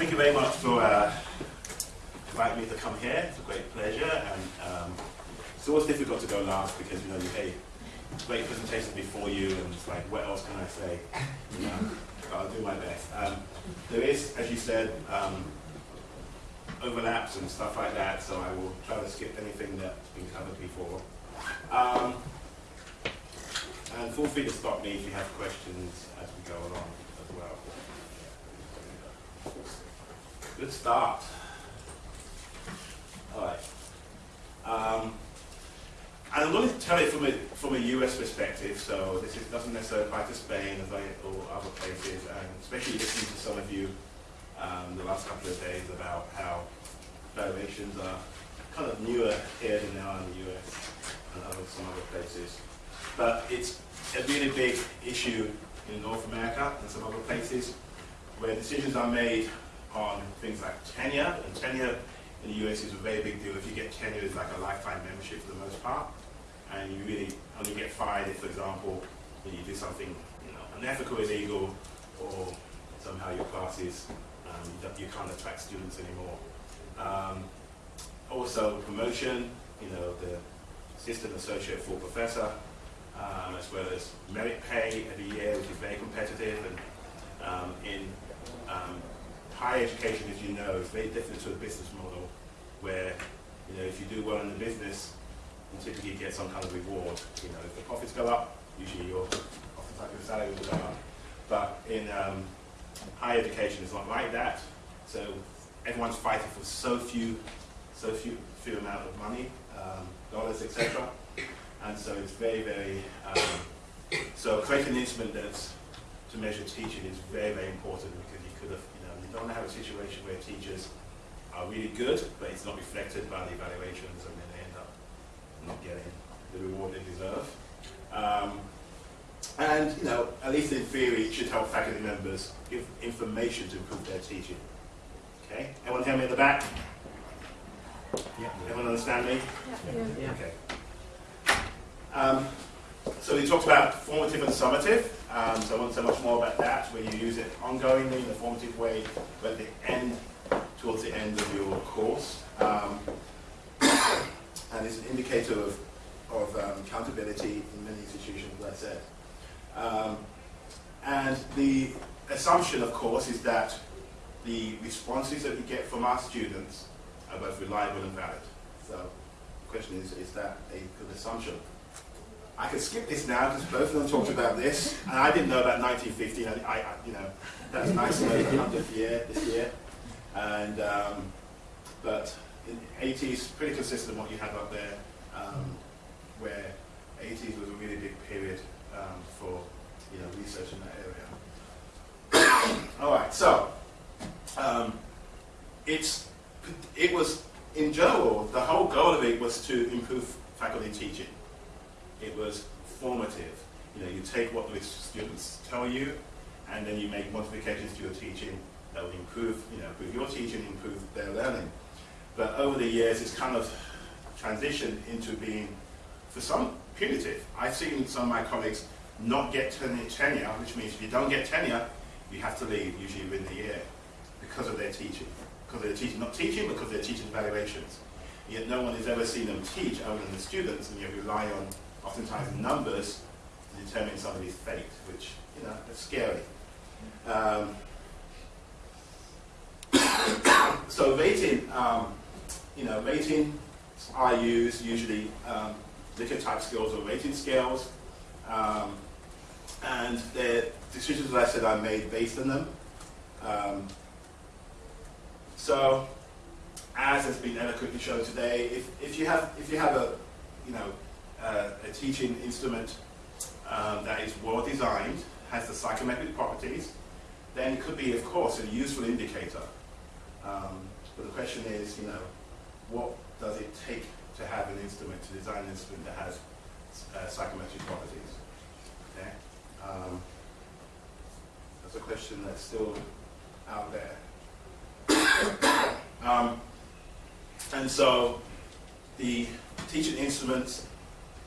thank you very much for uh, inviting me to come here. It's a great pleasure, and um, it's always difficult to go last because you know you hey, great presentation before you, and it's like, what else can I say? You know, I'll do my best. Um, there is, as you said, um, overlaps and stuff like that, so I will try to skip anything that's been covered before. Um, and feel free to stop me if you have questions as we go along as well. Good start. All right. Um, and I'm going to tell it from a, from a US perspective, so this is, doesn't necessarily apply to Spain as I, or other places, and especially listening to some of you um, the last couple of days about how valuations are kind of newer here than they are in the US and other, some other places. But it's a really big issue in North America and some other places where decisions are made on things like tenure, and tenure in the US is a very big deal. If you get tenure, it's like a lifetime membership for the most part, and you really only get fired if, for example, you do something you know, unethical, illegal, or somehow your classes, um, you can't attract students anymore. Um, also, promotion, you know, the assistant associate full professor, um, as well as merit pay every year, which is very competitive, and um, in um, higher education, as you know, is very different to a business model where, you know, if you do well in the business, you typically get some kind of reward. You know, if the profits go up, usually your oftentimes your salary will go up. But in um, higher education, it's not like that. So everyone's fighting for so few, so few, few amount of money, um, dollars, etc. And so it's very, very. Um, so creating an instrument that's to measure teaching is very, very important you could have you don't have a situation where teachers are really good, but it's not reflected by the evaluations, and then they end up not getting the reward they deserve. Um, and, you know, at least in theory, it should help faculty members give information to improve their teaching. Okay? Everyone hear me in the back? Yeah. Everyone understand me? Yeah. yeah. Okay. Um, so we talked about formative and summative. Um, so I won't say much more about that, where you use it ongoingly in a formative way, but at the end, towards the end of your course. Um, and it's an indicator of, of um, accountability in many institutions, as I said. Um, and the assumption, of course, is that the responses that we get from our students are both reliable and valid. So the question is, is that a good assumption? I could skip this now because both of them talked about this, and I didn't know about 1915. I, I you know, that's nice know the 100th year this year, and um, but in 80s, pretty consistent what you have up there, um, where 80s was a really big period um, for you know research in that area. All right, so um, it's it was in general the whole goal of it was to improve faculty teaching it was formative. You know, you take what the students tell you, and then you make modifications to your teaching that will improve, you know, improve your teaching, improve their learning. But over the years, it's kind of transitioned into being, for some, punitive. I've seen some of my colleagues not get tenure, which means if you don't get tenure, you have to leave, usually within the year, because of their teaching. Because they're teaching, not teaching, because they're teaching evaluations. Yet no one has ever seen them teach other than the students, and you rely on oftentimes numbers to determine somebody's fate, which, you know, is scary. Um, so rating, um, you know, rating I use usually um, Likert type skills or rating scales. Um, and the decisions that I said I made based on them. Um, so, as has been eloquently shown today, if, if you have if you have a you know uh, a teaching instrument um, that is well designed, has the psychometric properties, then it could be, of course, a useful indicator. Um, but the question is, you know, what does it take to have an instrument, to design an instrument that has uh, psychometric properties? Okay? Um, that's a question that's still out there. um, and so the teaching instruments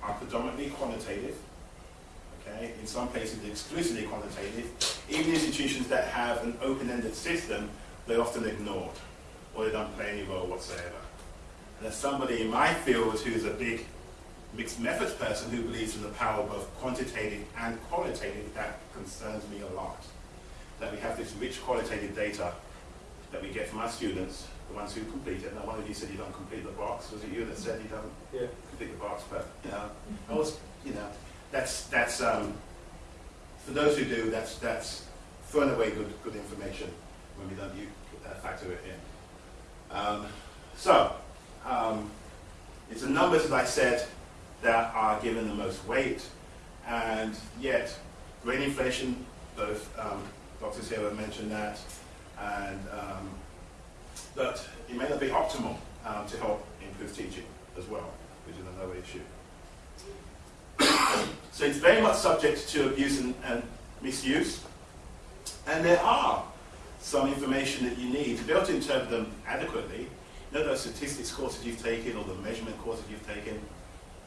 are predominantly quantitative. Okay, in some places exclusively quantitative. Even institutions that have an open-ended system they're often ignored or they don't play any role whatsoever. And as somebody in my field who's a big mixed methods person who believes in the power of both quantitative and qualitative, that concerns me a lot. That we have this rich qualitative data that we get from our students, the ones who complete it. Now, one of you said you don't complete the box. Was it you that said you don't Yeah. complete the box? But you know, I was, you know, that's that's um, for those who do. That's that's throwing away good good information when we don't you, uh, factor it in. Um, so um, it's the numbers, as I said, that are given the most weight, and yet grade inflation. Both um, doctors here have mentioned that, and but it may not be optimal um, to help improve teaching as well, which is another issue. so it's very much subject to abuse and, and misuse, and there are some information that you need to be able to interpret them adequately. You know those statistics courses you've taken or the measurement courses you've taken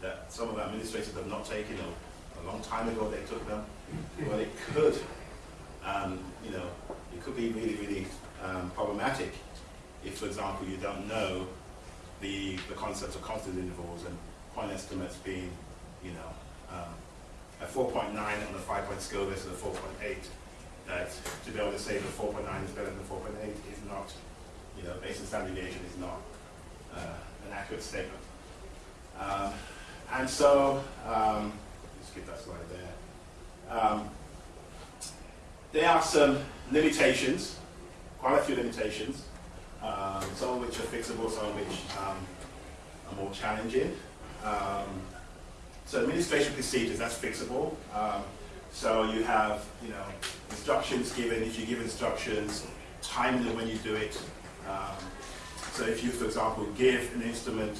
that some of our administrators have not taken or a long time ago they took them? Well, it could, um, you know, it could be really, really um, problematic if, for example, you don't know the, the concepts of confidence intervals and point estimates being, you know, um, a 4.9 on a five-point scale versus a 4.8, that to be able to say that 4.9 is better than 4.8 is not, you know, based on standard deviation is not uh, an accurate statement. Um, and so, um, skip that slide there. Um, there are some limitations, quite a few limitations, um, some of which are fixable, some of which um, are more challenging. Um, so administration procedures, that's fixable. Um, so you have, you know, instructions given. If you give instructions, timing them when you do it. So if you, for example, give an instrument,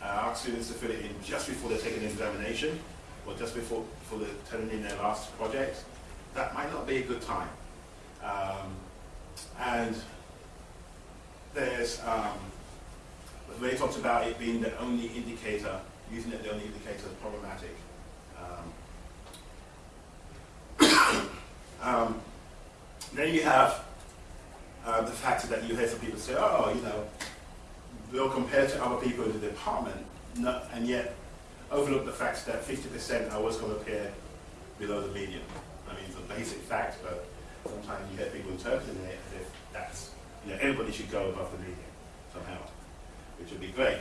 uh, ask students to fill it in just before they take an examination, or just before, before they're turning in their last project, that might not be a good time. Um, and there's, um, Ray talks about it being the only indicator, using it the only indicator is problematic. Um, um, then you have uh, the fact that you hear some people say, oh, you know, they'll compare to other people in the department, no, and yet overlook the fact that 50% are always going to appear below the median. I mean, it's a basic fact, but sometimes you hear people interpreting it as if that's, you know, everybody should go above the median somehow, which would be great.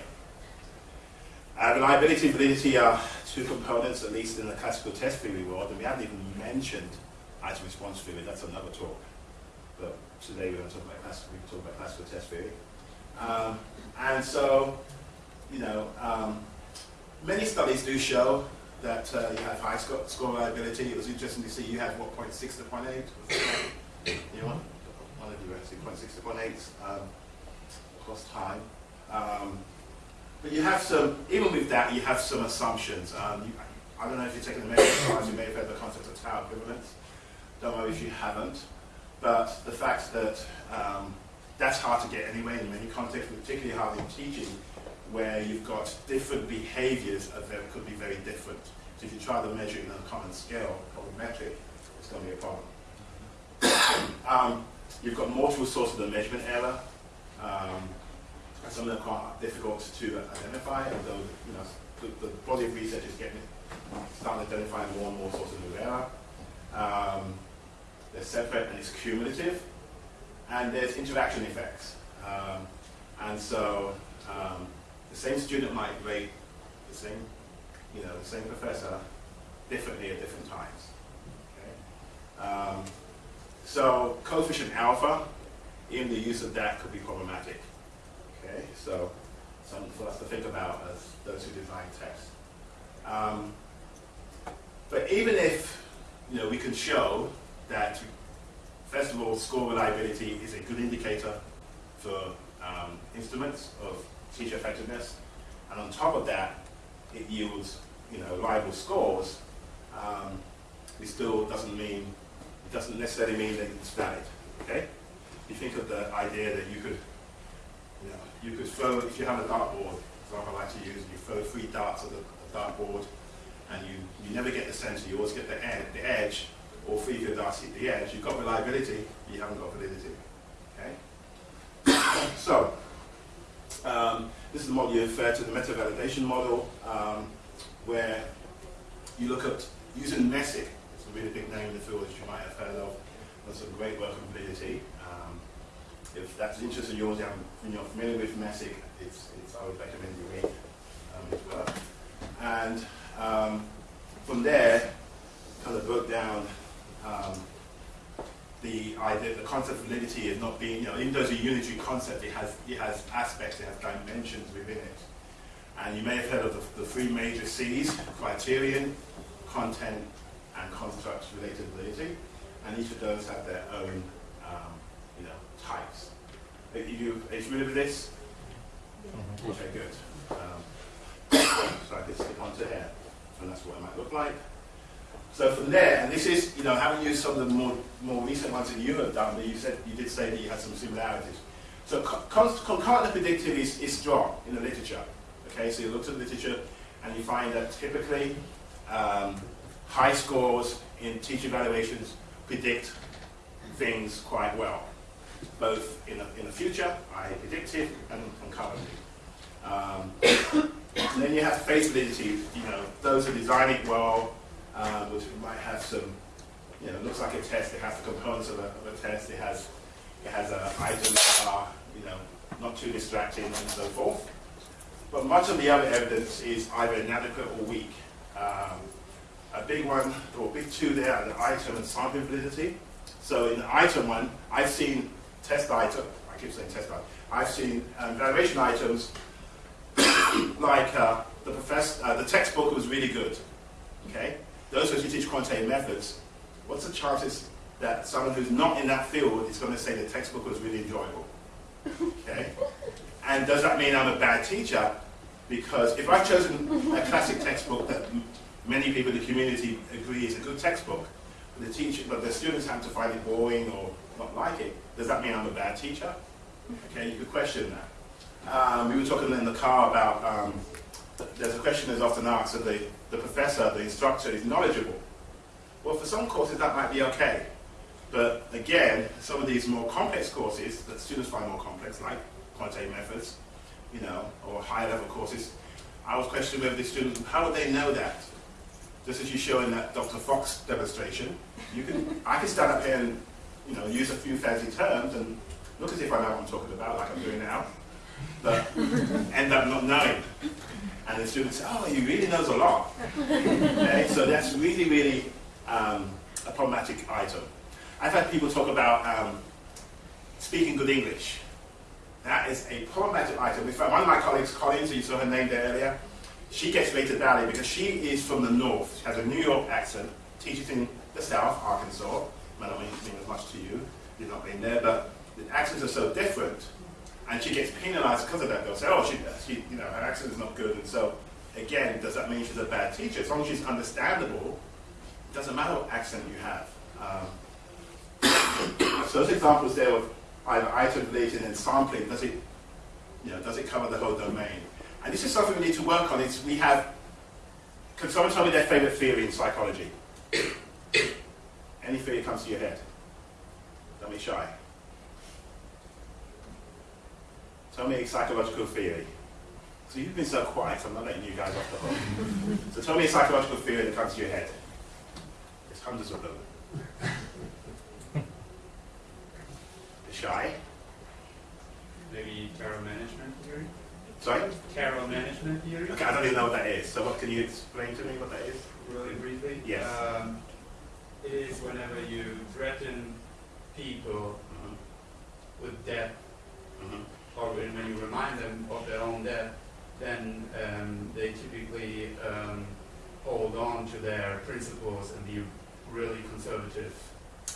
Uh, reliability and validity are two components, at least in the classical test theory world, and we haven't even mentioned item response theory, that's another talk. But today we're going to talk about classical, we can talk about classical test theory. Um, and so, you know, um, many studies do show that uh, you have high score, score reliability. It was interesting to see you had what, 0.6 to 0.8? You want? Actually, 0.6 to 0.8 um, across time. Um, but you have some, even with that, you have some assumptions. Um, you, I don't know if you've taken the class, you may have heard the concept of tau equivalence. Don't know if you haven't. But the fact that um, that's hard to get anyway in many contexts, particularly hard in teaching, where you've got different behaviors that could be very different. So if you try to measure in a common scale, a metric, it's going to be a problem. um, you've got multiple sources of measurement error. Um, some of them are quite difficult to identify, although you know, the, the body of research is getting starting identifying more and more sources of error. Um, they're separate and it's cumulative. And there's interaction effects. Um, and so um, the same student might rate the same, you know, the same professor differently at different times. Okay? So coefficient alpha, even the use of that could be problematic. Okay, so something for us to think about as those who design tests. Um, but even if you know we can show that first of all score reliability is a good indicator for um, instruments of teacher effectiveness, and on top of that it yields you know reliable scores. Um, it still doesn't mean it doesn't necessarily mean that it's valid. Okay, you think of the idea that you could you know, you could throw, if you have a dartboard, example I like to use, you throw three darts at the, dartboard and you, you never get the center, you always get the, ed the edge, or three of your darts hit the edge, you've got reliability, you haven't got validity. Okay? So, um, this is the model you refer to, the meta-validation model, um, where you look at using Messick. A really big name in the field that you might have heard of. That's some great work on validity. Um, if that's interest of yours and you're familiar with Messick, it's, it's, I would recommend you read um, his work. And um, from there, kind of broke down um, the idea, the concept of validity is not being, you know, even though it's a unitary concept, it has, it has aspects, it has dimensions within it. And you may have heard of the, the three major C's, criterion, content, and constructs related validity. And each of those have their own, um, you know, types. Are you, are you familiar with this? Mm-hmm. Okay, good. Um, so I can skip on to here, and that's what it might look like. So from there, and this is, you know, having used some of the more, more recent ones that you have done, but you said you did say that you had some similarities. So concurrent predictive is, is strong in the literature. Okay, so you look at the literature and you find that typically um, high scores in teacher evaluations predict things quite well, both in the, in the future, I predicted, and concurrently. Um, and then you have face validity, you know, those who design it well, um, which might have some, you know, looks like a test, it has the components of a, of a test, it has, it has uh, items that are, you know, not too distracting and so forth. But much of the other evidence is either inadequate or weak. Um, a big one, or big two there, are the item and sample validity. So in the item one, I've seen test item, I keep saying test item, I've seen um, valuation items like uh, the, professor, uh, the textbook was really good. Okay, those who teach quantitative methods, what's the chances that someone who's not in that field is going to say the textbook was really enjoyable? Okay, and does that mean I'm a bad teacher? Because if I've chosen a classic textbook that many people in the community agree is a good textbook, but the teacher, but the students have to find it boring or not like it, does that mean I'm a bad teacher? Okay, you could question that. Um, we were talking in the car about, um, there's a question that's often asked that the, the professor, the instructor is knowledgeable. Well, for some courses that might be okay. But again, some of these more complex courses that students find more complex, like quantitative methods, you know, or higher level courses, I was questioning whether the students, how would they know that? Just as you show in that Dr. Fox demonstration, you can, I can stand up here and, you know, use a few fancy terms and look as if I know what I'm talking about, like I'm doing now but end up not knowing. And the student says, oh, he really knows a lot. Okay? So that's really, really um, a problematic item. I've had people talk about um, speaking good English. That is a problematic item. In fact, one of my colleagues, Collins, you saw her name there earlier, she gets rated badly because she is from the north. She has a New York accent, teaches in the south, Arkansas. Might not mean as much to you, you've not been there, but the accents are so different and she gets penalized because of that. They'll say, oh, she, she, you know, her accent is not good, and so again, does that mean she's a bad teacher? As long as she's understandable, it doesn't matter what accent you have. Um, so those examples there of either item related and sampling, does it, you know, does it cover the whole domain? And this is something we need to work on. Is we have, can someone tell me their favorite theory in psychology? Any theory comes to your head? Don't be shy. Tell me a psychological theory. So you've been so quiet, I'm not letting you guys off the hook. so tell me a psychological theory that comes to your head. There's hundreds of them. shy? Maybe terror management theory? Sorry? Terror management theory? Okay, I don't even know what that is. So what can you explain to me what that is? Really briefly? Yes. Um, it is whenever you threaten people mm -hmm. with death mm -hmm or when you remind them of their own death, then um, they typically um, hold on to their principles and be really conservative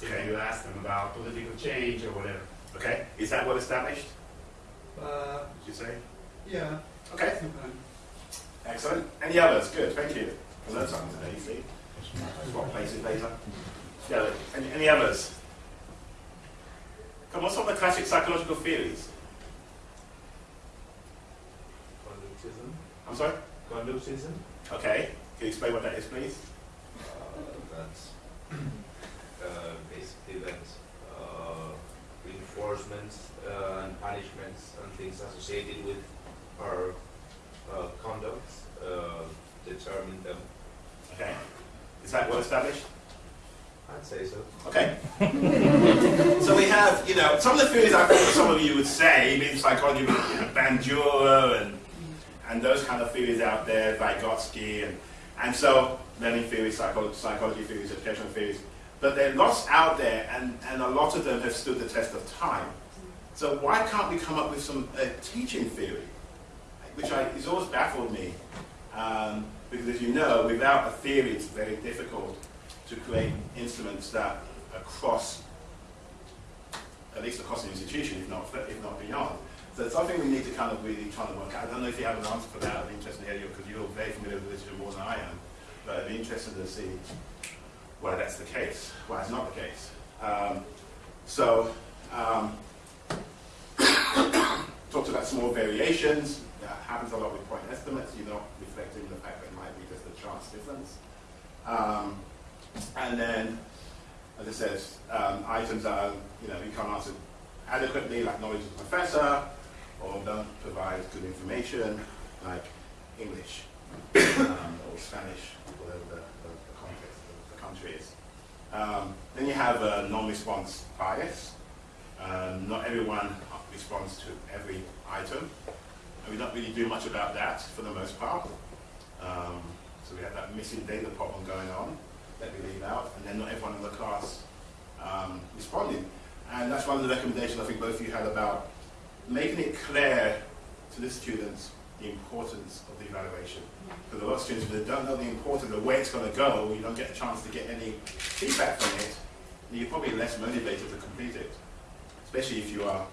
if you ask them about political change or whatever. Okay, is that well established? Uh, Did you say? Yeah. Okay. Excellent. Any others? Good, thank you. I learned something today, you see. Swap places later. Yeah, any, any others? Come on, some of the classic psychological theories? I'm sorry? Conductism. Okay. Can you explain what that is, please? Uh, that's uh, basically that uh, enforcement uh, and punishments and things associated with our uh, conduct uh, determine them. Okay. Is that well established? I'd say so. Okay. so we have, you know, some of the theories I think some of you would say, in psychology, you know, Bandura and and those kind of theories out there, Vygotsky, and and so learning theories, psychology, psychology theories, educational theories. But there are lots out there, and, and a lot of them have stood the test of time. So why can't we come up with some uh, teaching theory, which I, has always baffled me, um, because as you know, without a theory, it's very difficult to create instruments that across, at least across an institution, if not, if not beyond. So it's something we need to kind of really try to work out. I don't know if you have an answer for that. I'd be interested to hear you because you're very familiar with literature more than I am. But I'd be interested to see why that's the case, why it's not the case. Um, so, um, talked about small variations. That happens a lot with point estimates. You're not reflecting the fact that it might be just a chance difference. Um, and then, as I said, um, items that you know you can't answer adequately, like knowledge of professor, or don't provide good information, like English um, or Spanish, whatever the, the, the context of the country is. Um, then you have a non-response bias. Um, not everyone responds to every item, and we don't really do much about that for the most part. Um, so we have that missing data problem going on that we leave out, and then not everyone in the class um, responding. And that's one of the recommendations I think both of you had about making it clear to the students the importance of the evaluation. Because a lot of students, when they don't know the importance of where it's going to go, you don't get a chance to get any feedback from it, you're probably less motivated to complete it. Especially if you are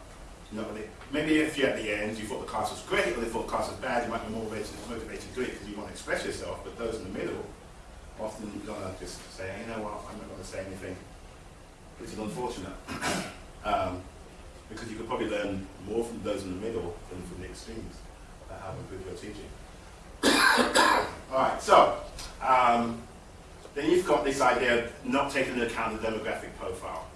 not really, maybe if you're at the end, you thought the class was great, or they thought the class was bad, you might be more motivated, motivated to do it because you want to express yourself, but those in the middle, often you're going to just say, you know what, I'm not going to say anything, which is unfortunate. um, because you could probably learn more from those in the middle than from the extremes about how to improve your teaching. All right, so um, then you've got this idea of not taking into account the demographic profile.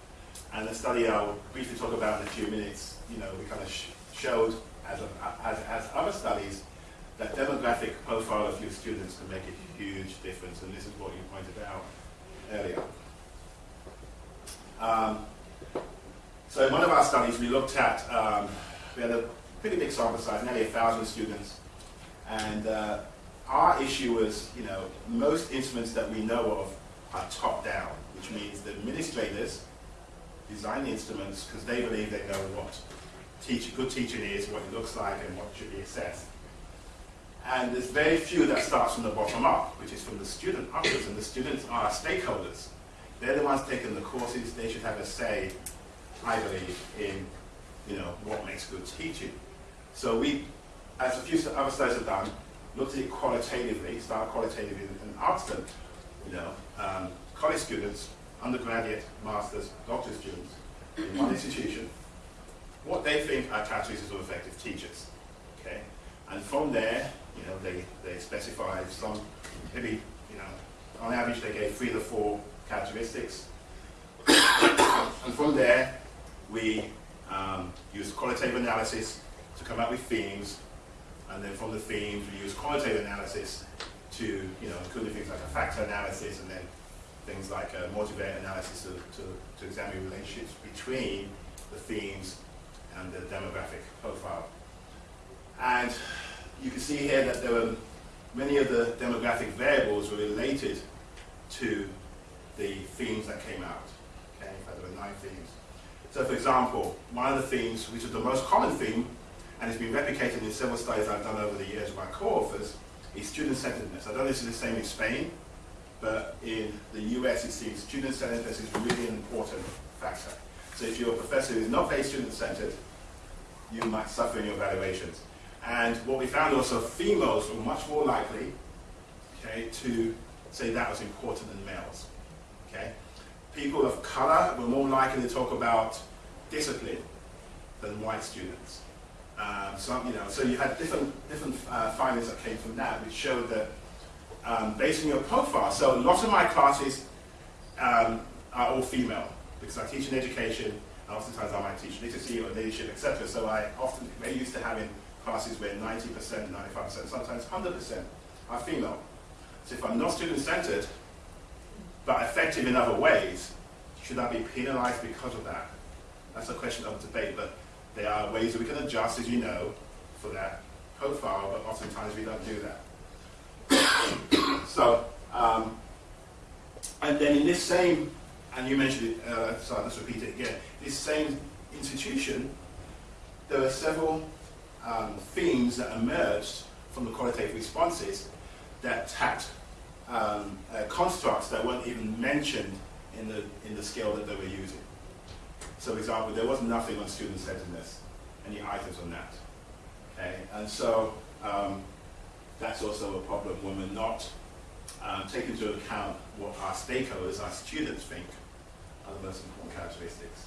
And the study I'll briefly talk about in a few minutes, you know, we kind of sh showed, as, as, as other studies, that demographic profile of your students can make a huge difference, and this is what you pointed out earlier. Um, so in one of our studies, we looked at, um, we had a pretty big sample size, nearly a thousand students, and uh, our issue was, you know, most instruments that we know of are top-down, which means the administrators design the instruments because they believe they know what teach, good teaching is, what it looks like, and what should be assessed. And there's very few that starts from the bottom up, which is from the student upwards, and the students are stakeholders. They're the ones taking the courses, they should have a say, I believe, in you know, what makes good teaching. So we, as a few other studies have done, looked at it qualitatively, started qualitatively and asked them, you know, um, college students, undergraduate, master's, doctorate students in one institution, what they think are characteristics of effective teachers. Okay? And from there, you know, they, they specify some, maybe, you know, on average they gave three to four characteristics. and from there, we um, use qualitative analysis to come up with themes, and then from the themes we use qualitative analysis to, you know, including things like a factor analysis and then things like a multivariate analysis to, to, examine relationships between the themes and the demographic profile. And you can see here that there were many of the demographic variables were related to the themes that came out. Okay, in fact there were nine themes. So for example, one of the themes, which is the most common theme, and it's been replicated in several studies I've done over the years by co-authors, is student-centeredness. I don't know if this is the same in Spain, but in the US it seems student-centeredness is really an important factor. So if you're professor is not very student-centered, you might suffer in your evaluations. And what we found also, females were much more likely okay, to say that was important than males. Okay? People of color were more likely to talk about discipline than white students. Um, so, you know, so you had different, different uh, findings that came from that, which showed that um, based on your profile, so a lot of my classes um, are all female, because I teach in education, And oftentimes I might teach literacy or leadership, etc. So I often, we're used to having classes where 90%, 95%, sometimes 100% are female. So if I'm not student-centered, but effective in other ways, should I be penalized because of that? That's a question of debate, but there are ways that we can adjust, as you know, for that profile, but oftentimes we don't do that. so, um, and then in this same, and you mentioned it, uh, so just repeat it again, this same institution, there are several um, themes that emerged from the qualitative responses that tapped um, uh, constructs that weren't even mentioned in the, in the scale that they were using. So, for example, there was nothing on student-centeredness, any items on that. Okay, and so um, that's also a problem when we're not um, taking into account what our stakeholders, our students think are the most important characteristics.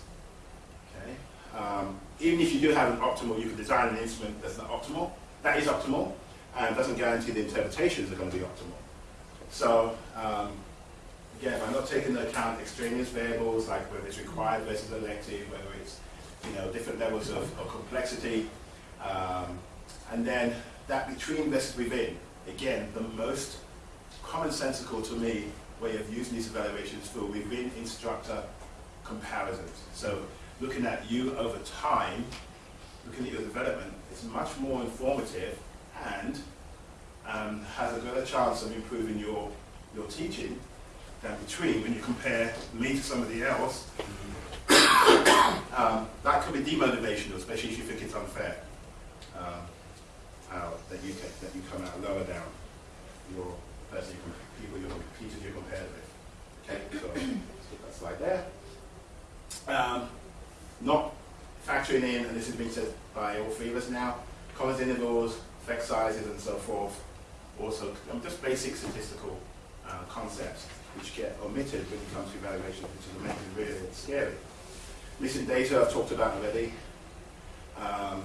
Okay, um, even if you do have an optimal, you can design an instrument that's not optimal. That is optimal, and doesn't guarantee the interpretations are going to be optimal. So um, again, if I'm not taking into account extraneous variables like whether it's required versus elective, whether it's you know different levels of, of complexity, um, and then that between versus within. Again, the most commonsensical to me way of using these evaluations for within instructor comparisons. So looking at you over time, looking at your development, is much more informative and um, has a better chance of improving your, your teaching than between when you compare me to somebody else. um, that could be demotivational, especially if you think it's unfair. Um, uh, that you can, that you come out lower down your person you people you teachers you compared with. Okay, so that slide there. Um, not factoring in, and this has been said by all three of us now, confidence intervals, effect sizes, and so forth. Also, um, just basic statistical uh, concepts which get omitted when it comes to evaluation, which is making really scary. Missing data I've talked about already. Um,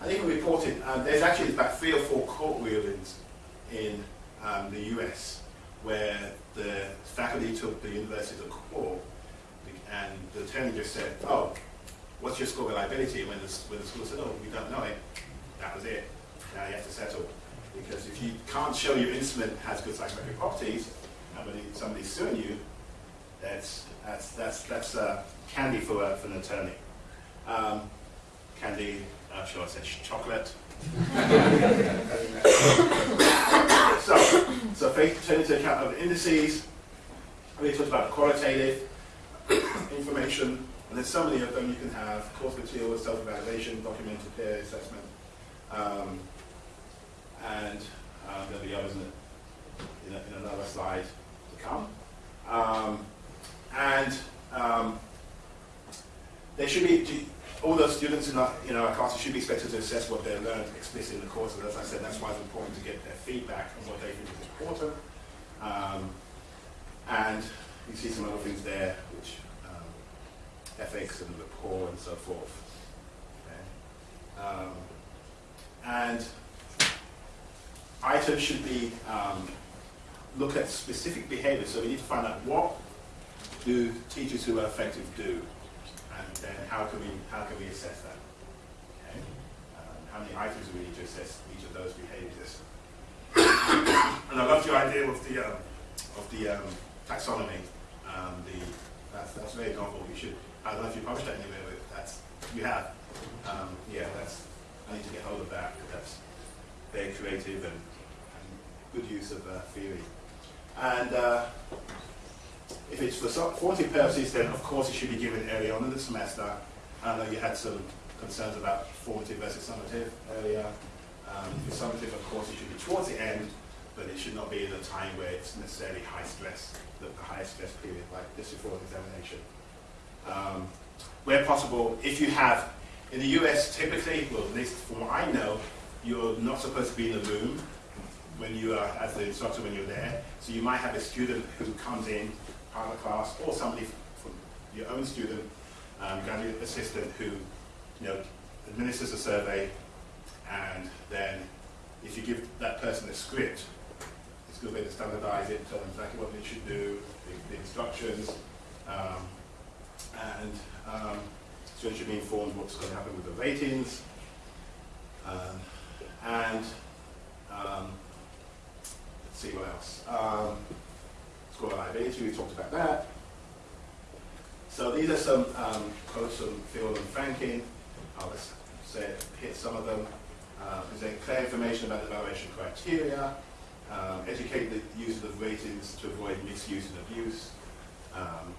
and we reported, um, there's actually about three or four court rulings in um, the US where the faculty took the university to court and the attorney just said, oh, what's your score reliability? When the, when the school said, oh, we don't know it, that was it. Now you have to settle. Because if you can't show your instrument has good psychometric properties, somebody's suing you, that's, that's, that's, that's uh, candy for, uh, for an attorney. Um, candy, uh, shall I say, chocolate. so, so faith take into account of indices. We talked about qualitative information, and there's so many of them you can have, course material, self-evaluation, documented peer assessment, um, and um, there'll be others in, in, a, in, another slide to come. Um, and um, they should be, all those students in our, in our classes should be expected to assess what they've learned explicitly in the course, and as I said, that's why it's important to get their feedback on what they think is important. Um, and you see some other things there, which um, ethics and rapport and so forth. Okay. Um, and items should be um, look at specific behaviors. So we need to find out what do teachers who are effective do, and then how can we how can we assess that? Okay. Um, how many items do we need to assess each of those behaviors? and I love your idea of the um, of the um, taxonomy. Um, the that's that's very novel. You should. I don't know if you published that anywhere, but that's you have. Um, yeah, that's. I need to get hold of that. Because that's very creative and, and good use of uh, theory. And uh, if it's for formative purposes, then of course it should be given early on in the semester. I know you had some concerns about formative versus summative earlier. Um, summative, of course, it should be towards the end, but it should not be in a time where it's necessarily high stress, the, the highest stress period, like just before the examination. Um, where possible, if you have, in the US typically, well at least from what I know, you're not supposed to be in the room when you are, as the instructor when you're there. So you might have a student who comes in, part of the class, or somebody from your own student, um, graduate assistant who, you know, administers a survey, and then if you give that person a script, it's a good way to standardize it, tell them exactly what they should do, the, the instructions, um, and um, students should be informed what's going to happen with the ratings. Um, and um, let's see what else. Reliability, we talked about that. So these are some um, quotes from Theall and Franklin. I'll just say, hit some of them. Uh, present clear information about the evaluation criteria. Um, educate the users of ratings to avoid misuse and abuse. Um,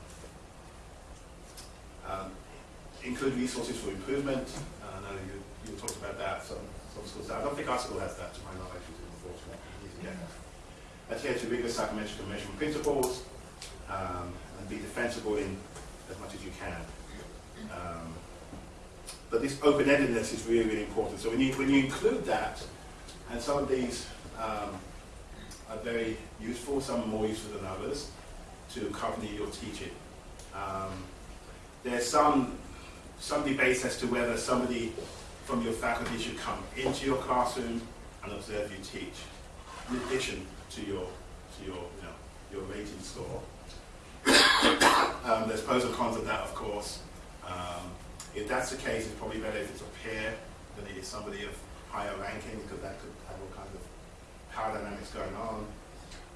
um, include resources for improvement. Uh, I know you, you talked about that. Some, some schools, I don't think our school has that, to my knowledge, which is unfortunate. Adhere to rigorous psychometric measurement principles um, and be defensible in as much as you can. Um, but this open-endedness is really, really important. So when you, when you include that, and some of these um, are very useful, some are more useful than others, to accompany your teaching. Um, there's some, some debates as to whether somebody from your faculty should come into your classroom and observe you teach, in addition to your, to your, you know, your rating score. um, there's pros and cons of that, of course. Um, if that's the case, it's probably better if it's a peer than it is somebody of higher ranking, because that could have all kinds of power dynamics going on.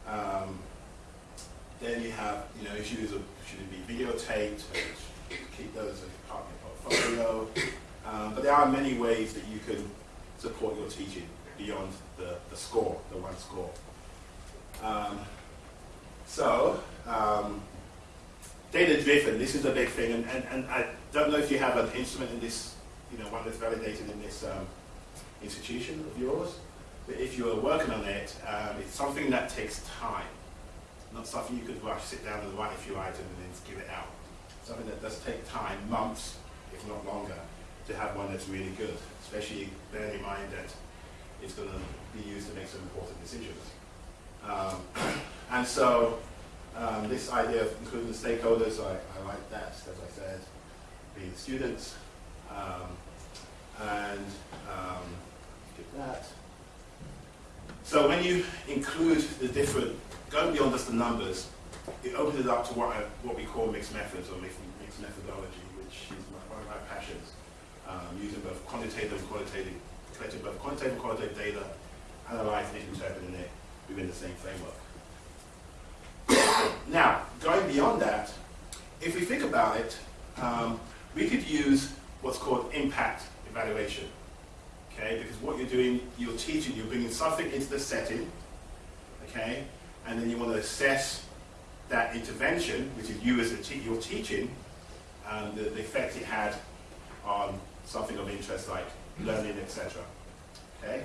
Um, then you have, you know, issues of should it be videotaped, keep those as part of your portfolio. Um, but there are many ways that you can support your teaching beyond the, the score, the one score. Um, so, um, data driven, this is a big thing, and, and, and I don't know if you have an instrument in this, you know, one that's validated in this um, institution of yours, but if you are working on it, um, it's something that takes time. Not something you could rush, sit down and write a few items and then give it out. Something that does take time, months, if not longer, to have one that's really good, especially bearing in mind that it's going to be used to make some important decisions. Um, and so um, this idea of including the stakeholders, I, I like that, as I said, being the students, um, and um, that. So when you include the different, going beyond just the numbers, it opens it up to what, I, what we call mixed methods or mixed, mixed methodology, which is my, one of my passions, um, using both quantitative and qualitative, collecting both quantitative and qualitative data, analyzing it, interpreting it within the same framework. now, going beyond that, if we think about it, um, we could use what's called impact evaluation. Okay, because what you're doing, you're teaching, you're bringing something into the setting, okay, and then you want to assess that intervention, which is you as a te you're teaching, and the, the effect it had on something of interest like learning, etc. Okay,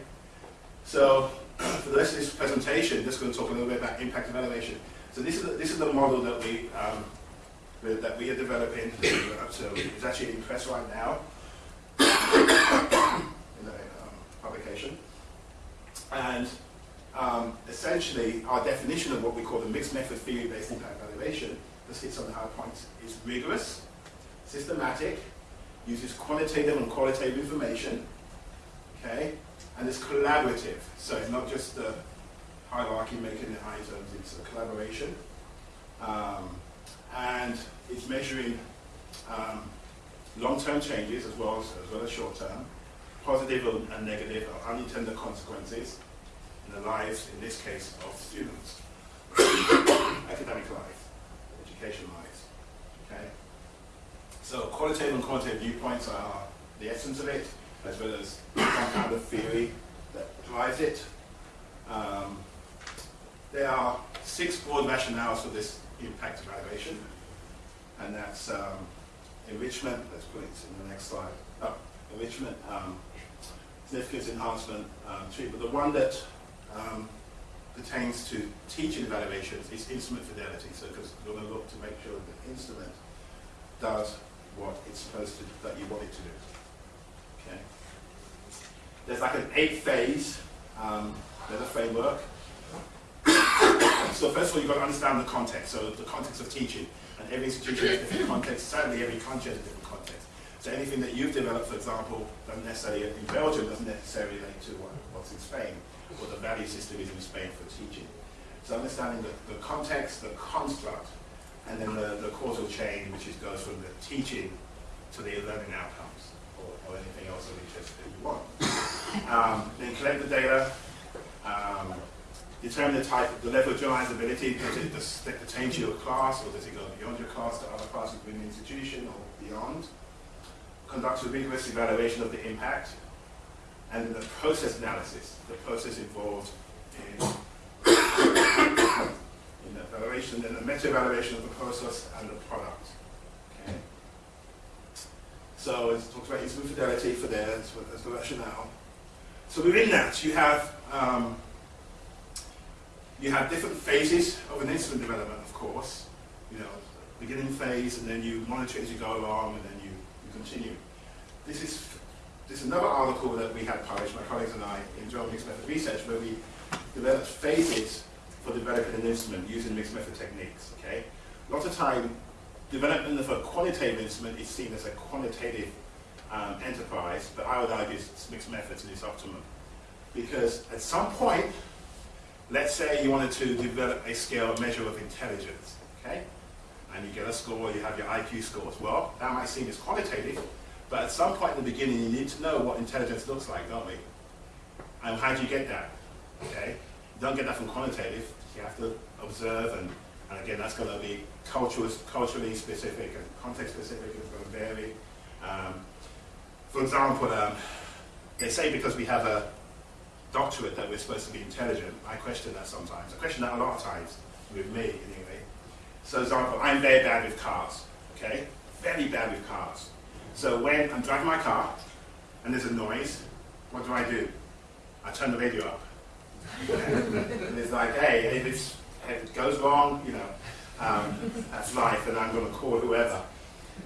so for the rest of this presentation, just going to talk a little bit about impact evaluation. So this is the, this is the model that we um, that we are developing. so it's actually in press right now in the um, publication. And um, essentially, our definition of what we call the mixed method theory-based impact evaluation, this hits on the high points, is rigorous, systematic, uses quantitative and qualitative information, okay, and it's collaborative. So it's not just the hierarchy making the items, it's a collaboration. Um, and it's measuring um, long-term changes as well as, as well as short-term, positive and negative or unintended consequences in the lives, in this case, of students, academic life, education lives. Okay. So qualitative and quantitative viewpoints are the essence of it, as well as some kind of theory that drives it. Um, there are six broad rationales for this impact evaluation, and that's um, enrichment, let's put it in the next slide, oh, enrichment, um, significance enhancement, um, treatment. The one that um, pertains to teaching evaluations is instrument fidelity, so because you're going to look to make sure that the instrument does what it's supposed to, that you want it to do. Okay. There's like an eight phase, um, there's a framework, so first of all, you've got to understand the context, so the context of teaching. And every institution has different context, certainly every country has a different context. So anything that you've developed, for example, doesn't necessarily, in Belgium, doesn't necessarily relate to what, what's in Spain, or the value system is in Spain for teaching. So understanding the, the context, the construct, and then the, the causal chain, which is, goes from the teaching to the learning outcomes or, or anything else of interest that you want. Um, then collect the data, um, determine the type, of the level of generalizability. Does it just pertain to your class or does it go beyond your class to other classes within the institution or beyond? Conduct a rigorous evaluation of the impact and the process analysis, the process involved in, in the evaluation and the meta-evaluation of the process and the product. Okay. So it talks about instrument fidelity for there as, the rationale. So within that, you have um, you have different phases of an instrument development, of course. You know, beginning phase, and then you monitor as you go along, and then you, you continue. This is this is another article that we had published, my colleagues and I, in Mixed Method Research, where we developed phases for developing an instrument using mixed method techniques. Okay, a lot of time, development of a quantitative instrument is seen as a quantitative um, enterprise, but I would argue it's mixed methods and it's optimum. Because at some point, let's say you wanted to develop a scale measure of intelligence, okay? And you get a score, you have your IQ scores. Well, that might seem as quantitative, but at some point in the beginning, you need to know what intelligence looks like, don't we? And how do you get that? Okay? Don't get that from quantitative. You have to observe, and, and again, that's going to be cultural, culturally specific and context specific. It's going to vary. Um, for example, um, they say because we have a doctorate that we're supposed to be intelligent, I question that sometimes. I question that a lot of times, with me anyway. So, example, I'm very bad with cars, okay? Very bad with cars. So when I'm driving my car and there's a noise, what do I do? I turn the radio up. And it's like, hey, if, it's, if it goes wrong, you know, um, that's life, and I'm going to call whoever.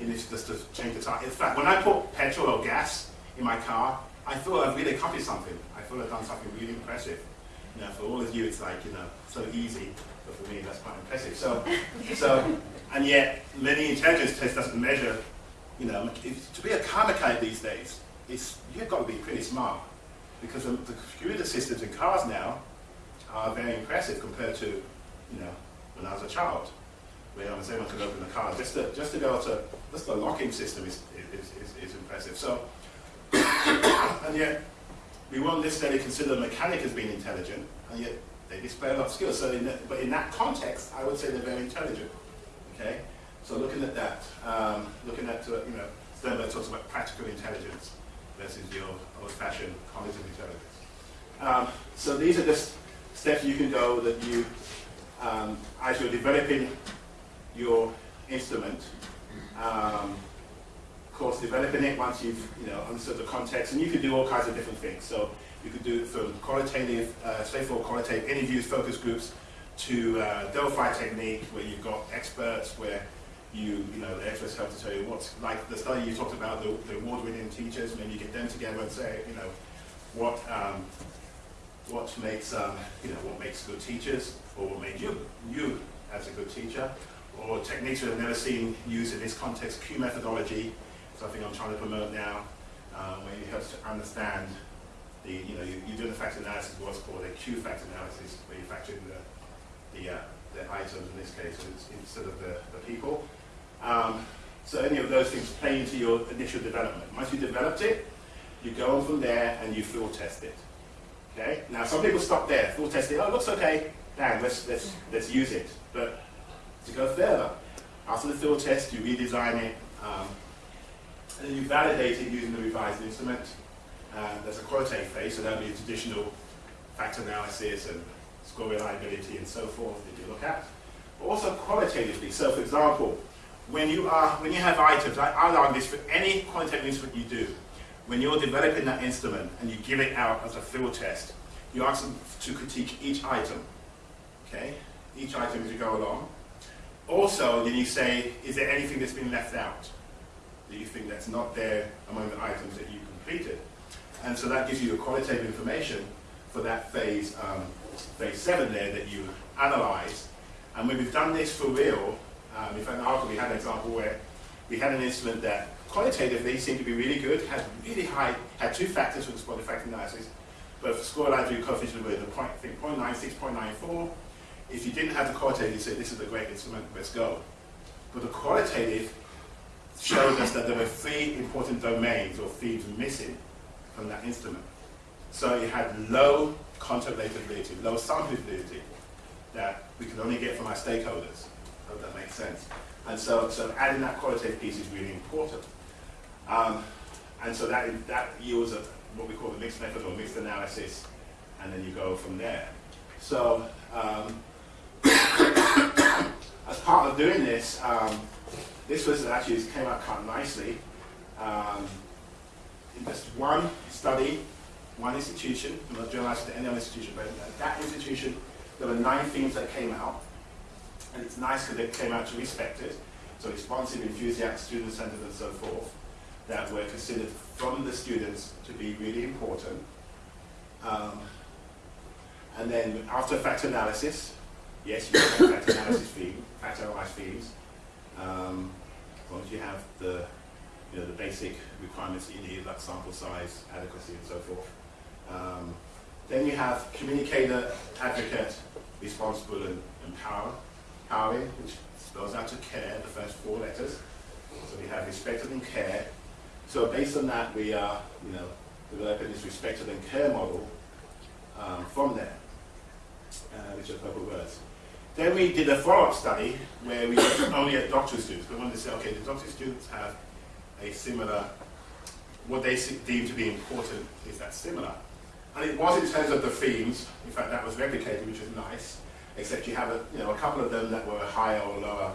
It needs just to change the tire. In fact, when I put petrol or gas in my car, I feel I've really accomplished something. I feel I've done something really impressive. You know, for all of you, it's like, you know, so easy, but for me, that's quite impressive. So, so and yet, linear intelligence test doesn't measure you know, if, to be a car mechanic these days, it's, you've got to be pretty smart because the, the computer systems in cars now are very impressive compared to, you know, when I was a child, where I was able to open the car. Just to, just to be able to, just the locking system is, is, is, is impressive. So, and yet, we won't necessarily consider the mechanic as being intelligent, and yet they display a lot of skills. So, in the, but in that context, I would say they're very intelligent. Okay. So looking at that, um, looking at, uh, you know, Sternberg talks about practical intelligence versus your old-fashioned cognitive intelligence. Um, so these are just steps you can go that you, um, as you're developing your instrument, um, of course, developing it once you've, you know, understood the context, and you can do all kinds of different things. So you could do from qualitative, uh, straightforward qualitative interviews, focus groups, to uh, Delphi technique, where you've got experts, where you, you know, the experts help to tell you what's, like the study you talked about, the, the award-winning teachers, maybe you get them together and say, you know, what, um, what makes, um, you know, what makes good teachers, or what made you, you as a good teacher, or techniques I've never seen used in this context, Q methodology, something I'm trying to promote now, um, where it helps to understand the, you know, you, you do the factor analysis, what's called a Q factor analysis, where you factor in the, the, uh, the items in this case instead of the, the people. Um, so any of those things play into your initial development. Once you developed it, you go on from there and you field test it. Okay? Now some people stop there, field test it, oh it looks okay, now let's, let's, let's use it. But to go further, after the field test, you redesign it, um, and then you validate it using the revised instrument. Uh, there's a qualitative phase, so that'll be a traditional factor analysis and score reliability and so forth that you look at. But also qualitatively, so for example, when you are when you have items, I, I argue this for any quantitative instrument you do, when you're developing that instrument and you give it out as a field test, you ask them to critique each item. Okay? Each item as you go along. Also, then you say, is there anything that's been left out that you think that's not there among the items that you completed? And so that gives you the qualitative information for that phase, um, phase seven there that you analyze. And when we've done this for real, um, in fact, in Arco, we had an example where we had an instrument that qualitatively seemed to be really good, had really high, had two factors for the spot effect analysis, but for score reliability coefficient with a point, I think 0.96, 0.94. If you didn't have the qualitative, you say this is a great instrument, let's go. But the qualitative showed us that there were three important domains or themes missing from that instrument. So it had low contact relatability, low samplability that we could only get from our stakeholders. Hope that makes sense. And so, so adding that qualitative piece is really important. Um, and so that, that yields a, what we call the mixed method or mixed analysis, and then you go from there. So um, as part of doing this, um, this was actually it came out quite nicely. Um, in just one study, one institution, I'm not generalizing to any other institution, but that institution, there were nine themes that came out. And it's nice because they came out to respect it. So responsive, enthusiastic, student-centered, and so forth, that were considered from the students to be really important. Um, and then after factor analysis, yes, you have factor analysis theme, factor analyze themes. Um, as long as you have the, you know, the basic requirements you need, like sample size, adequacy, and so forth. Um, then you have communicator, advocate, responsible, and empower, empowering, which spells out to care, the first four letters. So we have respected and care. So based on that, we are, you know, developing this respected and care model um, from there, uh, which are purple words. Then we did a follow-up study where we looked only at doctoral students. We wanted to say, okay, the doctoral students have a similar, what they deem to be important is that similar. And it was in terms of the themes, in fact that was replicated, which was nice, except you have a, you know, a couple of them that were higher or lower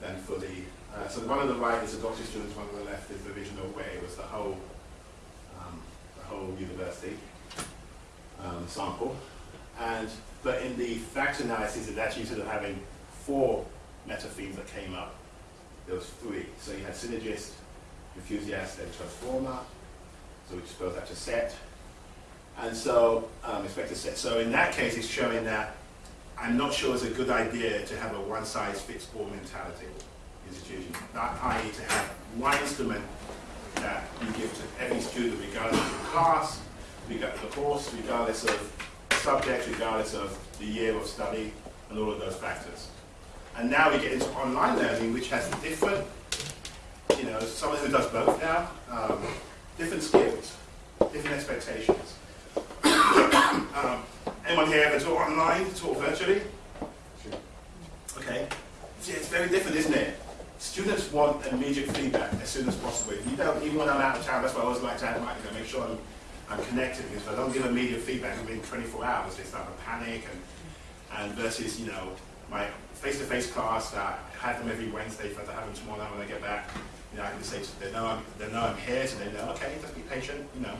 than for the, uh, so one on the right is the doctor students, one on the left is the original way, it was the whole, um, the whole university um, sample. And but in the factor analysis, it actually ended up having four meta themes that came up. There was three. So you had synergist, enthusiast, and transformer. So which spells out to set. And so um, expect to set. So in that case, it's showing that I'm not sure it's a good idea to have a one-size-fits-all mentality institution. That i.e. to have one instrument that you give to every student regardless of class, regardless of course, regardless of subject regardless of the year of study and all of those factors. And now we get into online learning, which has different, you know, someone who does both now, um, different skills, different expectations. um, anyone here ever taught online, taught virtually? Okay. See, it's very different, isn't it? Students want immediate feedback as soon as possible. If you don't, even when I'm out of town, that's why I always like to have my, you know, make sure I'm I'm connected because if I don't give immediate feedback within 24 hours, they start to panic and, and versus, you know, my face-to-face class, uh, I have them every Wednesday, but I have them tomorrow night when I get back. You know, I can say to them, they know I'm, they know I'm here, so they know, okay, just be patient, you know.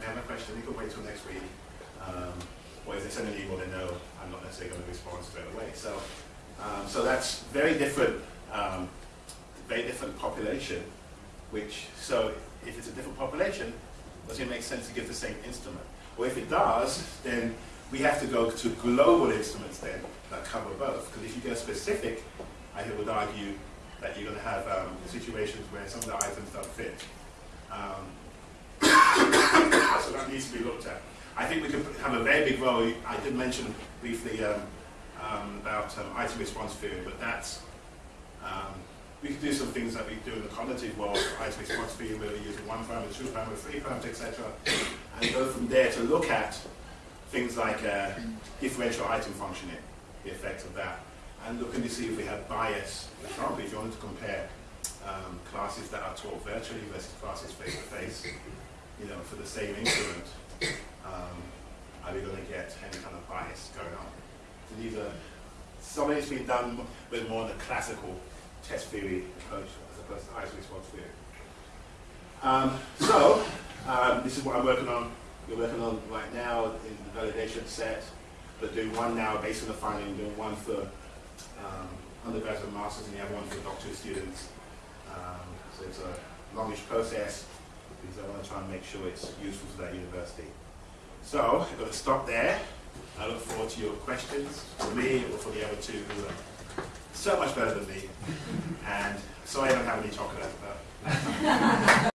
They have a question, they can wait till next week. Um, or if they send an email, they know I'm not necessarily going to respond straight away. So, um, so that's very different, um, very different population, which, so if it's a different population, does it make sense to give the same instrument? Or if it does, then we have to go to global instruments then that cover both. Because if you go specific, I would argue that you're going to have um, situations where some of the items don't fit. Um, so that needs to be looked at. I think we could have a very big role. I did mention briefly um, um about um, item response theory, but that's um, we could do some things that we do in the cognitive world, item response theory, where we use one parameter, two parameter, three parameter, etc., and go from there to look at things like uh, differential item functioning, the effect of that, and looking to see if we have bias. For example, if you wanted to compare um, classes that are taught virtually versus classes face to face, you know, for the same instrument, um, are we going to get any kind of bias going on? So these are some of it's been done with more of the classical test theory approach as opposed to item response theory. Um, so, um, this is what I'm working on. We're working on right now in the validation set, but doing one now based on the finding, doing one for um, undergraduate masters and the other one for doctorate students. Um, so it's a longish process because I want to try and make sure it's useful to that university. So, I'm going to stop there. I look forward to your questions for me or for the other two who are so much better than me. And sorry I don't have any chocolate, but